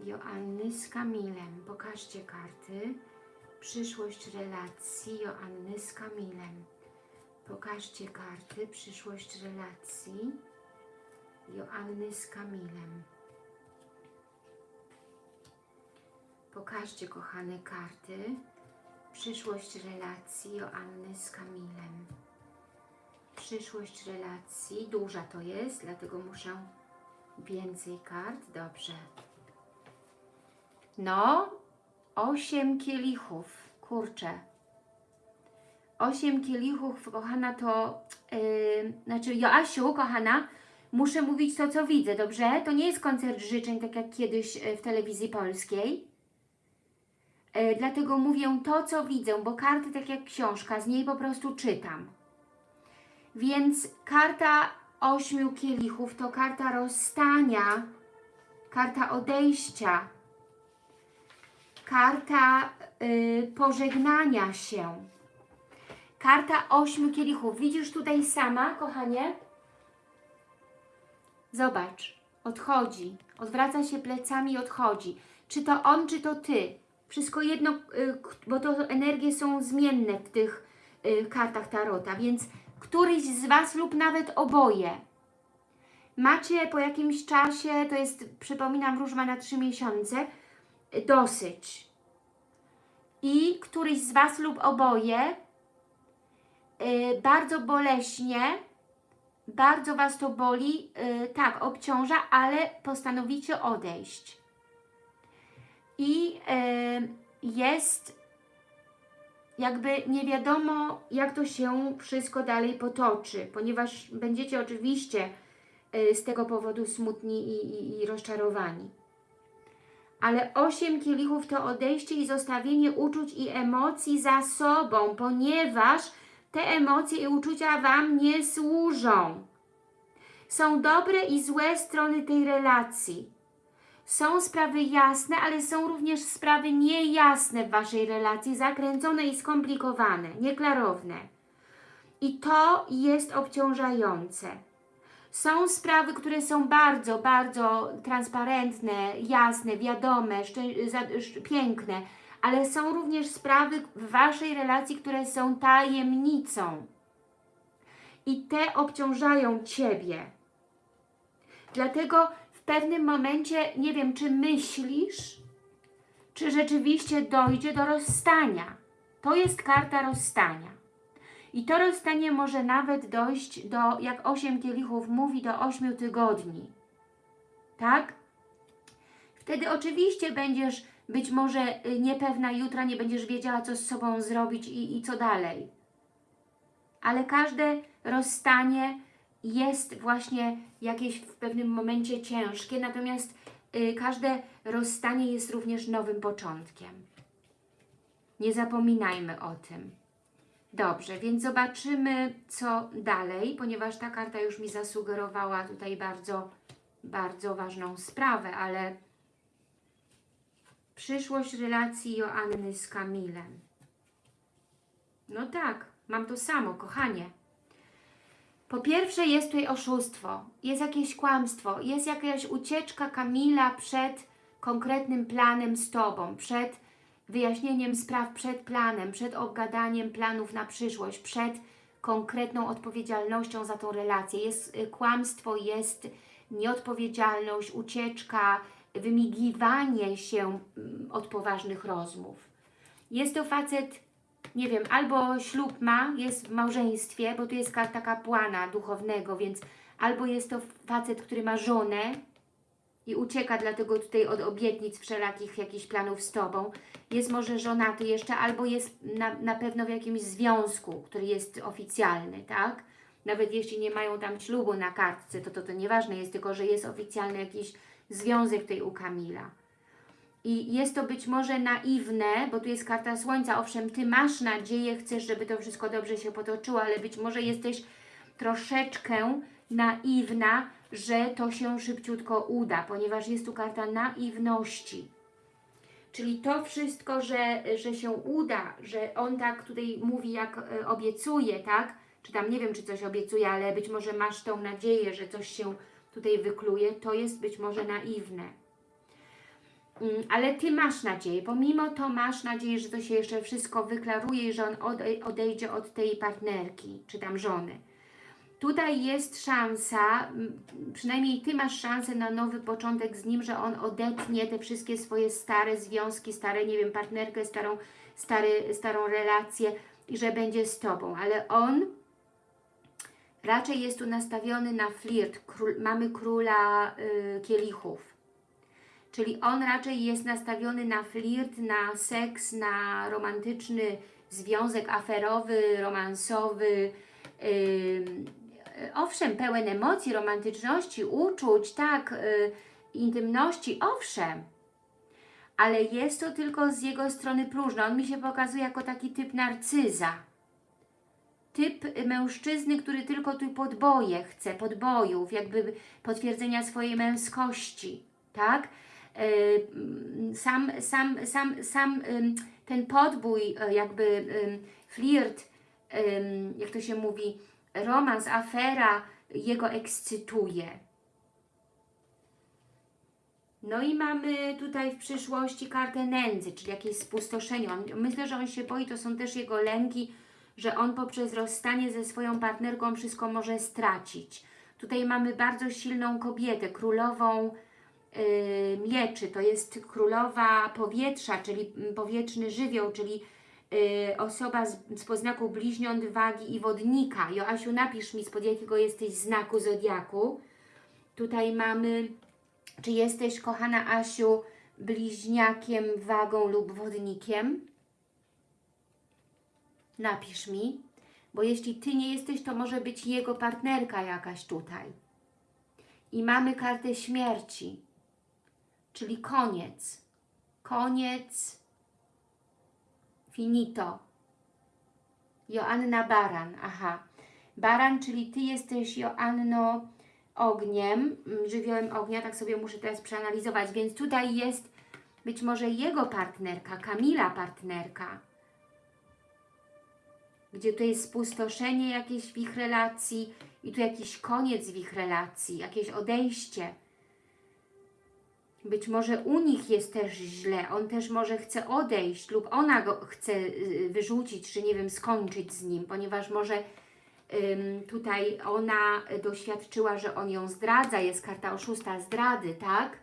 Joanny z Kamilem. Pokażcie karty. Przyszłość relacji Joanny z Kamilem. Pokażcie karty. Przyszłość relacji Joanny z Kamilem. Pokażcie, kochane karty. Przyszłość relacji Joanny z Kamilem przyszłość relacji. Duża to jest, dlatego muszę więcej kart. Dobrze. No, osiem kielichów. Kurczę. Osiem kielichów, kochana, to... Yy, znaczy, Joasiu, kochana, muszę mówić to, co widzę, dobrze? To nie jest koncert życzeń, tak jak kiedyś w telewizji polskiej. Yy, dlatego mówię to, co widzę, bo karty tak jak książka, z niej po prostu czytam. Więc karta ośmiu kielichów to karta rozstania, karta odejścia, karta y, pożegnania się. Karta ośmiu kielichów. Widzisz tutaj sama, kochanie? Zobacz, odchodzi, odwraca się plecami i odchodzi. Czy to on, czy to ty? Wszystko jedno, y, bo to energie są zmienne w tych y, kartach Tarota, więc któryś z Was lub nawet oboje. Macie po jakimś czasie, to jest, przypominam, wróżba na trzy miesiące, dosyć. I któryś z Was lub oboje yy, bardzo boleśnie bardzo Was to boli, yy, tak, obciąża, ale postanowicie odejść. I yy, jest jakby nie wiadomo, jak to się wszystko dalej potoczy, ponieważ będziecie oczywiście y, z tego powodu smutni i, i, i rozczarowani. Ale osiem kielichów to odejście i zostawienie uczuć i emocji za sobą, ponieważ te emocje i uczucia Wam nie służą. Są dobre i złe strony tej relacji. Są sprawy jasne, ale są również sprawy niejasne w Waszej relacji, zakręcone i skomplikowane, nieklarowne. I to jest obciążające. Są sprawy, które są bardzo, bardzo transparentne, jasne, wiadome, piękne, ale są również sprawy w Waszej relacji, które są tajemnicą. I te obciążają Ciebie. Dlatego w pewnym momencie, nie wiem, czy myślisz, czy rzeczywiście dojdzie do rozstania. To jest karta rozstania. I to rozstanie może nawet dojść do, jak osiem kielichów mówi, do ośmiu tygodni. Tak? Wtedy oczywiście będziesz być może y, niepewna jutra, nie będziesz wiedziała, co z sobą zrobić i, i co dalej. Ale każde rozstanie jest właśnie jakieś w pewnym momencie ciężkie, natomiast y, każde rozstanie jest również nowym początkiem. Nie zapominajmy o tym. Dobrze, więc zobaczymy, co dalej, ponieważ ta karta już mi zasugerowała tutaj bardzo, bardzo ważną sprawę, ale przyszłość relacji Joanny z Kamilem. No tak, mam to samo, kochanie. Po pierwsze jest tutaj oszustwo, jest jakieś kłamstwo, jest jakaś ucieczka Kamila przed konkretnym planem z Tobą, przed wyjaśnieniem spraw, przed planem, przed obgadaniem planów na przyszłość, przed konkretną odpowiedzialnością za tą relację. Jest y, kłamstwo, jest nieodpowiedzialność, ucieczka, wymigiwanie się mm, od poważnych rozmów. Jest to facet nie wiem, albo ślub ma, jest w małżeństwie, bo tu jest karta kapłana duchownego, więc albo jest to facet, który ma żonę i ucieka dlatego tutaj od obietnic wszelakich jakichś planów z Tobą. Jest może żonaty jeszcze, albo jest na, na pewno w jakimś związku, który jest oficjalny, tak? Nawet jeśli nie mają tam ślubu na kartce, to to, to nieważne jest, tylko że jest oficjalny jakiś związek tutaj u Kamila. I jest to być może naiwne, bo tu jest karta Słońca. Owszem, Ty masz nadzieję, chcesz, żeby to wszystko dobrze się potoczyło, ale być może jesteś troszeczkę naiwna, że to się szybciutko uda, ponieważ jest tu karta naiwności. Czyli to wszystko, że, że się uda, że on tak tutaj mówi, jak e, obiecuje, tak? Czy tam nie wiem, czy coś obiecuje, ale być może masz tą nadzieję, że coś się tutaj wykluje, to jest być może naiwne. Mm, ale Ty masz nadzieję, pomimo to masz nadzieję, że to się jeszcze wszystko wyklaruje że on ode- odejdzie od tej partnerki, czy tam żony. Tutaj jest szansa, m, przynajmniej Ty masz szansę na nowy początek z nim, że on odetnie te wszystkie swoje stare związki, stare, nie wiem, partnerkę, starą, stary, starą relację i że będzie z Tobą, ale on raczej jest tu nastawiony na flirt. Król, mamy króla y, kielichów. Czyli on raczej jest nastawiony na flirt, na seks, na romantyczny związek aferowy, romansowy. Ym, owszem, pełen emocji, romantyczności, uczuć, tak, y, intymności, owszem. Ale jest to tylko z jego strony próżne. On mi się pokazuje jako taki typ narcyza. Typ mężczyzny, który tylko tu podboje chce, podbojów, jakby potwierdzenia swojej męskości, tak? Y, sam, sam, sam, sam ten podbój, y, jakby flirt, jak to się mówi, romans, afera jego ekscytuje. No i mamy tutaj w przyszłości kartę nędzy, czyli jakieś spustoszenie. On, myślę, że on się boi, to są też jego lęki, że on poprzez rozstanie ze swoją partnerką wszystko może stracić. Tutaj mamy bardzo silną kobietę, królową mieczy, to jest królowa powietrza, czyli powietrzny żywioł, czyli y, osoba z, z poznaku bliźniąt, wagi i wodnika. Joasiu, napisz mi, spod jakiego jesteś znaku zodiaku. Tutaj mamy, czy jesteś, kochana Asiu, bliźniakiem, wagą lub wodnikiem? Napisz mi, bo jeśli Ty nie jesteś, to może być jego partnerka jakaś tutaj. I mamy kartę śmierci, czyli koniec. Koniec, finito. Joanna Baran, aha. Baran, czyli Ty jesteś, Joanno, ogniem, mm, żywiołem ognia, tak sobie muszę teraz przeanalizować, więc tutaj jest być może jego partnerka, Kamila partnerka, gdzie tu jest spustoszenie jakieś w ich relacji i tu jakiś koniec w ich relacji, jakieś odejście. Być może u nich jest też źle, on też może chce odejść lub ona go chce y, wyrzucić, czy nie wiem, skończyć z nim, ponieważ może ym, tutaj ona doświadczyła, że on ją zdradza, jest karta oszusta zdrady, tak?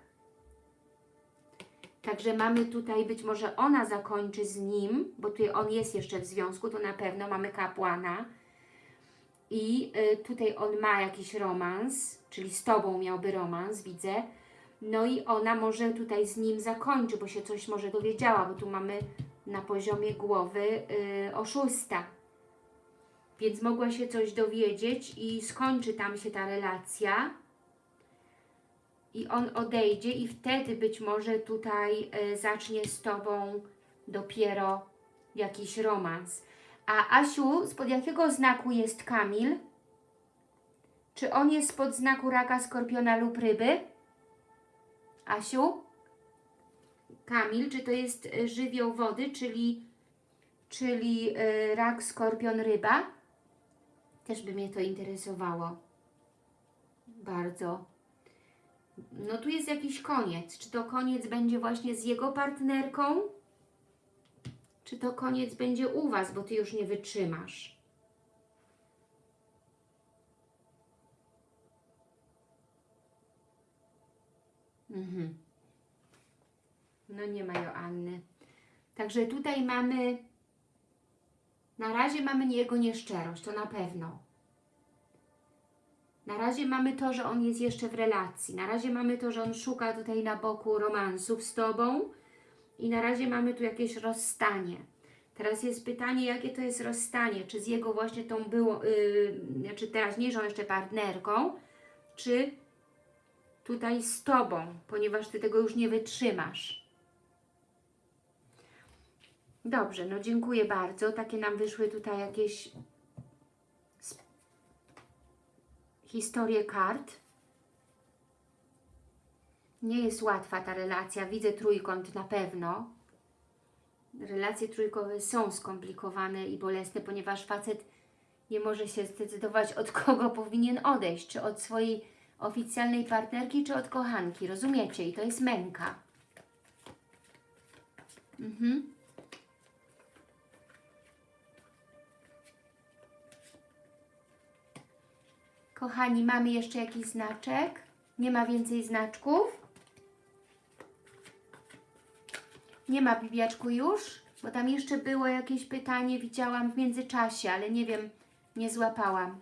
Także mamy tutaj, być może ona zakończy z nim, bo tutaj on jest jeszcze w związku, to na pewno mamy kapłana. I y, tutaj on ma jakiś romans, czyli z Tobą miałby romans, widzę. No i ona może tutaj z nim zakończy, bo się coś może dowiedziała, bo tu mamy na poziomie głowy y, oszusta. Więc mogła się coś dowiedzieć i skończy tam się ta relacja i on odejdzie i wtedy być może tutaj y, zacznie z Tobą dopiero jakiś romans. A Asiu, spod jakiego znaku jest Kamil? Czy on jest spod znaku raka, skorpiona lub ryby? Asiu? Kamil, czy to jest y, żywioł wody, czyli, czyli y, rak, skorpion, ryba? Też by mnie to interesowało. Bardzo. No tu jest jakiś koniec. Czy to koniec będzie właśnie z jego partnerką? Czy to koniec będzie u Was, bo Ty już nie wytrzymasz? Mhm. No nie ma Joanny. Także tutaj mamy, na razie mamy jego nieszczerość, to na pewno. Na razie mamy to, że on jest jeszcze w relacji. Na razie mamy to, że on szuka tutaj na boku romansów z Tobą. I na razie mamy tu jakieś rozstanie. Teraz jest pytanie, jakie to jest rozstanie. Czy z jego właśnie tą było, yy, czy teraźniejszą jeszcze partnerką, czy tutaj z Tobą, ponieważ Ty tego już nie wytrzymasz. Dobrze, no dziękuję bardzo. Takie nam wyszły tutaj jakieś historie kart. Nie jest łatwa ta relacja. Widzę trójkąt na pewno. Relacje trójkowe są skomplikowane i bolesne, ponieważ facet nie może się zdecydować, od kogo powinien odejść. Czy od swojej oficjalnej partnerki, czy od kochanki. Rozumiecie? I to jest męka. Mhm. Kochani, mamy jeszcze jakiś znaczek? Nie ma więcej znaczków? Nie ma bibiaczku już? Bo tam jeszcze było jakieś pytanie, widziałam w międzyczasie, ale nie wiem, nie złapałam.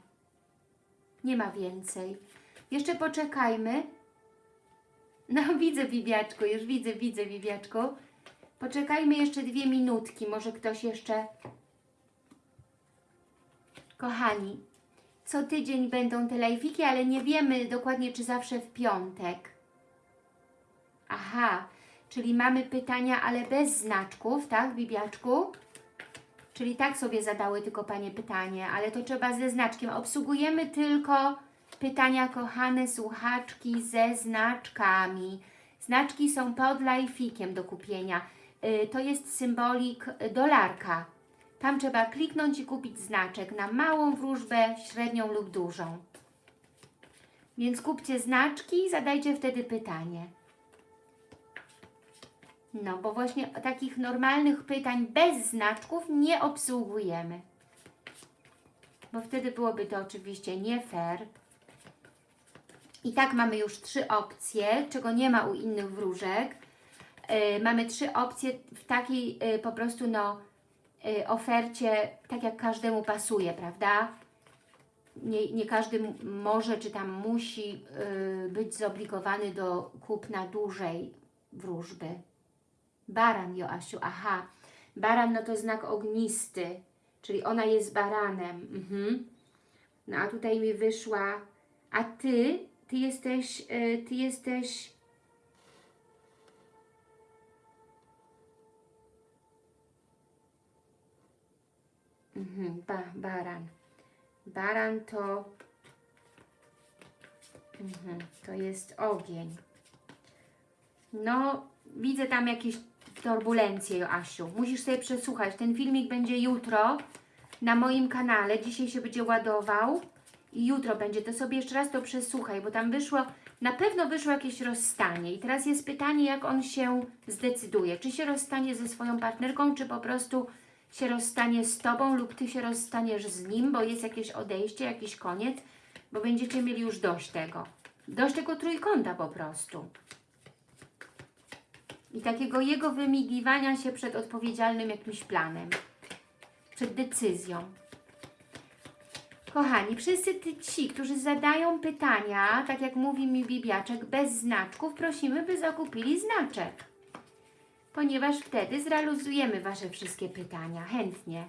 Nie ma więcej. Jeszcze poczekajmy. No [laughs] widzę bibiaczku, już widzę, widzę bibiaczku. Poczekajmy jeszcze dwie minutki, może ktoś jeszcze... Kochani, co tydzień będą te live'iki, ale nie wiemy dokładnie, czy zawsze w piątek. Aha, czyli mamy pytania, ale bez znaczków, tak, Bibiaczku? Czyli tak sobie zadały tylko Panie pytanie, ale to trzeba ze znaczkiem. Obsługujemy tylko pytania, kochane słuchaczki, ze znaczkami. Znaczki są pod live'ikiem do kupienia. Yy, to jest symbolik dolarka. Tam trzeba kliknąć i kupić znaczek na małą wróżbę, średnią lub dużą. Więc kupcie znaczki i zadajcie wtedy pytanie. No, bo właśnie takich normalnych pytań bez znaczków nie obsługujemy. Bo wtedy byłoby to oczywiście nie fair. I tak mamy już trzy opcje, czego nie ma u innych wróżek. Yy, mamy trzy opcje w takiej yy, po prostu no y, ofercie, tak jak każdemu pasuje, prawda? Nie, nie każdy może czy tam musi y, być zobligowany do kupna dłużej wróżby. Baran, Joasiu, aha. Baran no to znak ognisty, czyli ona jest baranem. Mhm. No a tutaj mi wyszła, a ty, ty jesteś, y, ty jesteś Mhm, ba, baran. Baran to mhm, to jest ogień. No, widzę tam jakieś turbulencje, Joasiu. Musisz sobie przesłuchać. Ten filmik będzie jutro na moim kanale. Dzisiaj się będzie ładował jutro będzie. To sobie jeszcze raz to przesłuchaj, bo tam wyszło, na pewno wyszło jakieś rozstanie. I teraz jest pytanie, jak on się zdecyduje. Czy się rozstanie ze swoją partnerką, czy po prostu się rozstanie z Tobą lub Ty się rozstaniesz z nim, bo jest jakieś odejście, jakiś koniec, bo będziecie mieli już dość tego. Dość tego trójkąta po prostu. I takiego jego wymigiwania się przed odpowiedzialnym jakimś planem. Przed decyzją. Kochani, wszyscy ci, którzy zadają pytania, tak jak mówi mi Bibiaczek, bez znaczków, prosimy, by zakupili znaczek. Ponieważ wtedy zrealizujemy Wasze wszystkie pytania. Chętnie.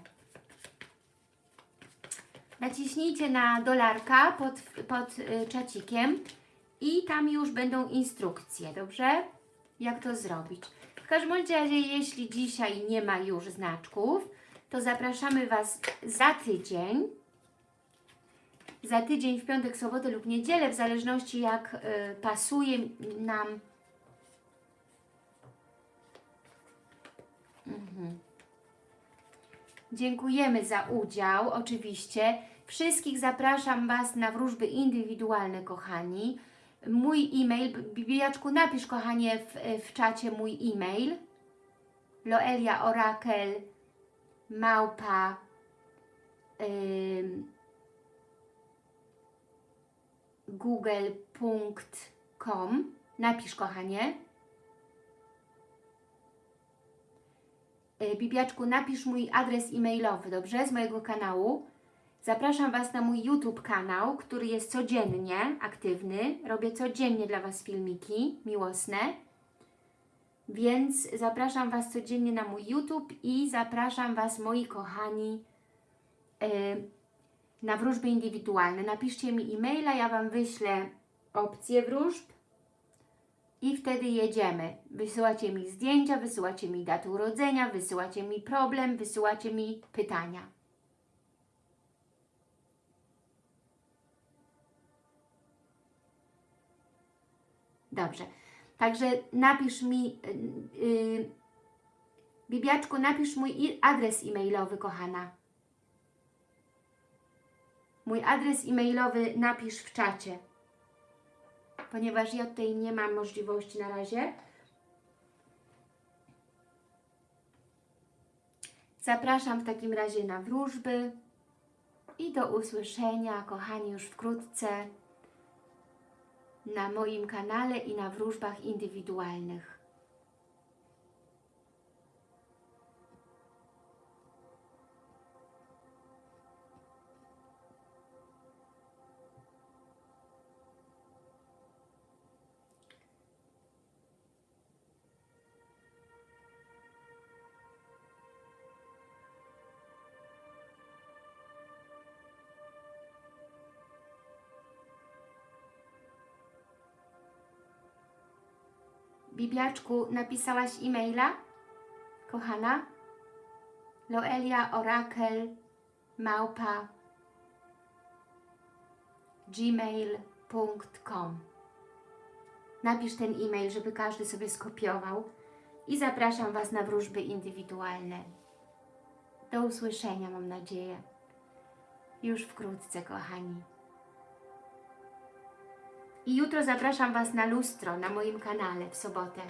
Naciśnijcie na dolarka pod, pod y, czacikiem i tam już będą instrukcje, dobrze? Jak to zrobić. W każdym razie, jeśli dzisiaj nie ma już znaczków, to zapraszamy Was za tydzień. Za tydzień, w piątek, sobotę lub niedzielę, w zależności jak y, pasuje nam. Mhm. Dziękujemy za udział, oczywiście. Wszystkich zapraszam Was na wróżby indywidualne, kochani. Mój e-mail, Bibiaczku, napisz, kochanie, w, w czacie mój e-mail. Loelia Orakel małpa ym, google.com Napisz, kochanie. Y, Bibiaczku, napisz mój adres e-mailowy, dobrze? Z mojego kanału. Zapraszam Was na mój YouTube kanał, który jest codziennie aktywny. Robię codziennie dla Was filmiki miłosne. Więc zapraszam Was codziennie na mój YouTube i zapraszam Was, moi kochani, yy, na wróżby indywidualne. Napiszcie mi e-maila, ja Wam wyślę opcję wróżb i wtedy jedziemy. Wysyłacie mi zdjęcia, wysyłacie mi datę urodzenia, wysyłacie mi problem, wysyłacie mi pytania. Dobrze. Także napisz mi, yy, Bibiaczku, napisz mój adres e-mailowy, kochana. Mój adres e-mailowy napisz w czacie. Ponieważ ja tutaj nie mam możliwości na razie. Zapraszam w takim razie na wróżby i do usłyszenia, kochani, już wkrótce na moim kanale i na wróżbach indywidualnych. Bibiaczku, napisałaś e-maila? Kochana? Loelia Orakel małpa gmail.com Napisz ten e-mail, żeby każdy sobie skopiował i zapraszam Was na wróżby indywidualne. Do usłyszenia, mam nadzieję. Już wkrótce, kochani. I jutro zapraszam Was na lustro na moim kanale w sobotę.